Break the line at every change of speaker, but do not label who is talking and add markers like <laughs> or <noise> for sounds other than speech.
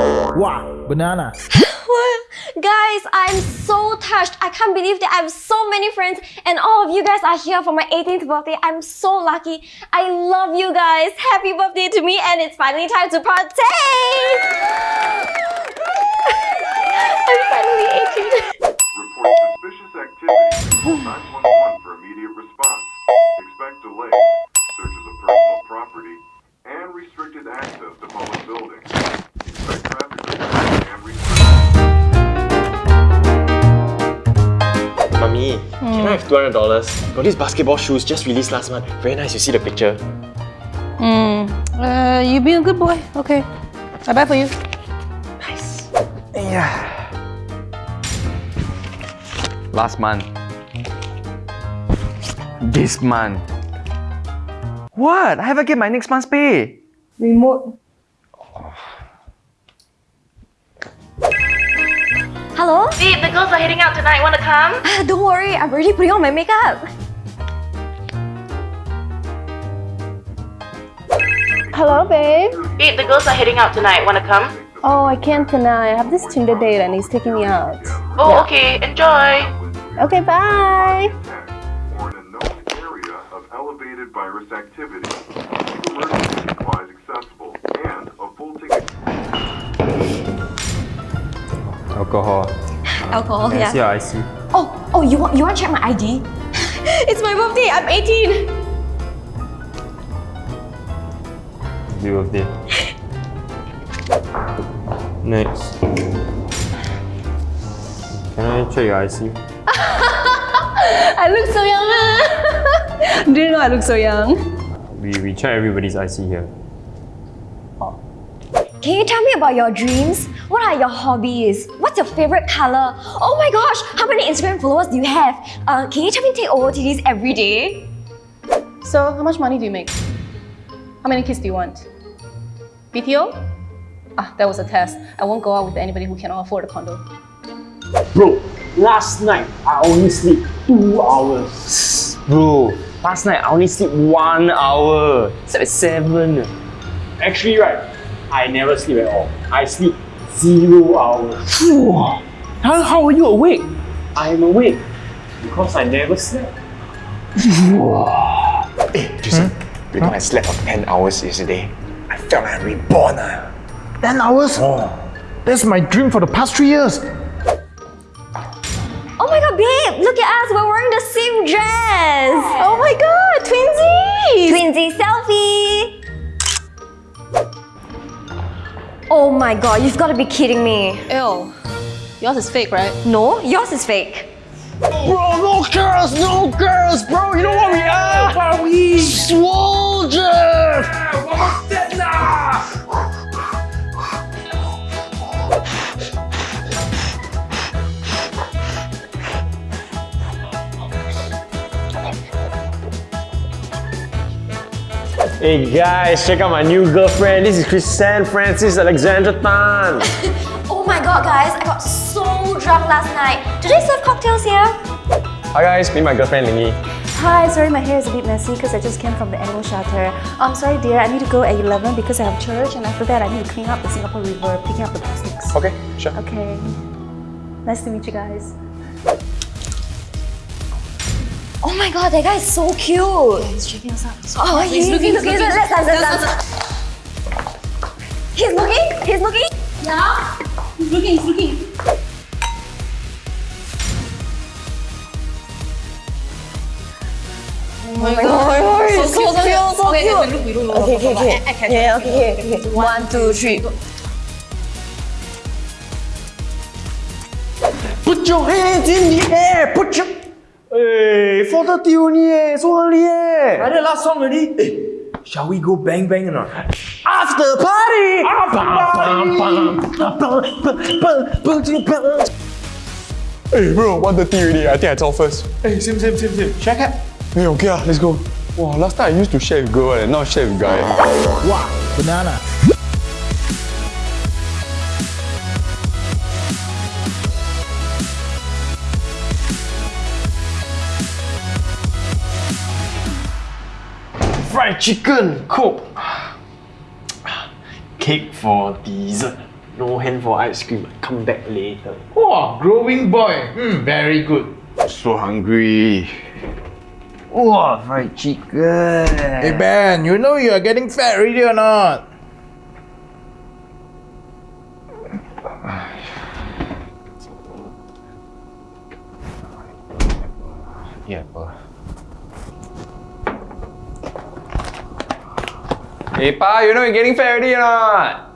Wow, banana. <laughs>
Guys, I'm so touched. I can't believe that I have so many friends and all of you guys are here for my 18th birthday. I'm so lucky. I love you guys. Happy birthday to me and it's finally time to partake! <laughs> I'm finally 18.
Report suspicious activity. Call 911 for immediate response.
Can I have $200? Got these basketball shoes just released last month. Very nice, you see the picture.
Hmm. Uh, you be a good boy. Okay. I buy for you.
Nice.
Yeah. Last month. This month. What? I haven't get my next month's pay.
Remote.
Hello?
Babe, the girls are heading out tonight. Wanna come?
Ah, don't worry, I'm already putting on my makeup.
Hello, babe.
Babe, the girls are heading out tonight. Wanna come?
Oh, I can't tonight. I have this Tinder date and he's taking me out.
Oh, okay. Enjoy.
Okay, bye.
Or in a known area of elevated virus activity. Emergency supplies accessible
Alcohol.
Alcohol,
I
yeah.
see your IC?
Oh, oh, you want you want to check my ID? <laughs> it's my birthday. I'm 18.
Happy birthday. Next. Can I check your IC? <laughs>
I look so young. <laughs> Do you know I look so young?
We, we check everybody's IC here. Oh.
Can you tell me about your dreams? What are your hobbies? What's your favorite color? Oh my gosh, how many Instagram followers do you have? Uh, can you tell me to take OOTDs every day?
So, how much money do you make? How many kids do you want? BTO? Ah, that was a test. I won't go out with anybody who cannot afford a condo.
Bro, last night I only sleep two hours.
Bro, last night I only sleep one hour. Slept at seven.
Actually, right, I never sleep at all. I sleep zero hours.
How, how are you awake?
I am awake because I never slept.
Hey, Jason, you know I slept for 10 hours yesterday. I felt like I'm reborn. ah.
10 hours? That's my dream for the past three years.
My god, you've got to be kidding me.
Ew. Yours is fake, right?
No, yours is fake.
Bro, no girls, no girls, bro. You know what we are? What are we? Soldiers. Hey guys, check out my new girlfriend. This is Chrisanne Francis Alexandra Tan. <laughs>
Oh my god, guys, I got so drunk last night. Do they serve cocktails here?
Hi guys, meet my girlfriend Lingy.
Hi, sorry my hair is a bit messy because I just came from the animal shelter. I'm sorry dear, I need to go at 11 because I have church and after that I need to clean up the Singapore River, picking up the plastics.
Okay, sure.
Okay. Nice to meet you guys.
Oh my god, that guy is so cute.
Yeah, He's checking us out.
Oh, he's, looking, he's looking. Let's dance, let's dance. He's looking, he's looking.
Yeah. He's looking, he's looking.
Oh my god, oh
So
so
cute, so
cute,
cute.
so cute.
okay, look, we don't know.
Okay, okay, okay. Yeah, okay, okay, okay. One, two, three.
Put your hands in the air. Put your. Hey, 4:30 only eh, so early eh.
Like the last song already. Hey, shall we go bang bang or not?
After party.
Hey bro, 1.30 already. I think I talk first.
Hey, same, same, same, same. Check it.
Hey, okay ah, let's go. Wow, last time I used to share with girl and now share with guy.
Wow, banana.
Fried chicken, coke. Cake for dessert. No hand for ice cream. Come back later.
Oh, growing boy. Hmm, very good.
So hungry. Wow, fried chicken.
Hey Ben, you know you are getting fat already or not?
Yeah, pa.
Hey, pa, you know you're getting fat already or not?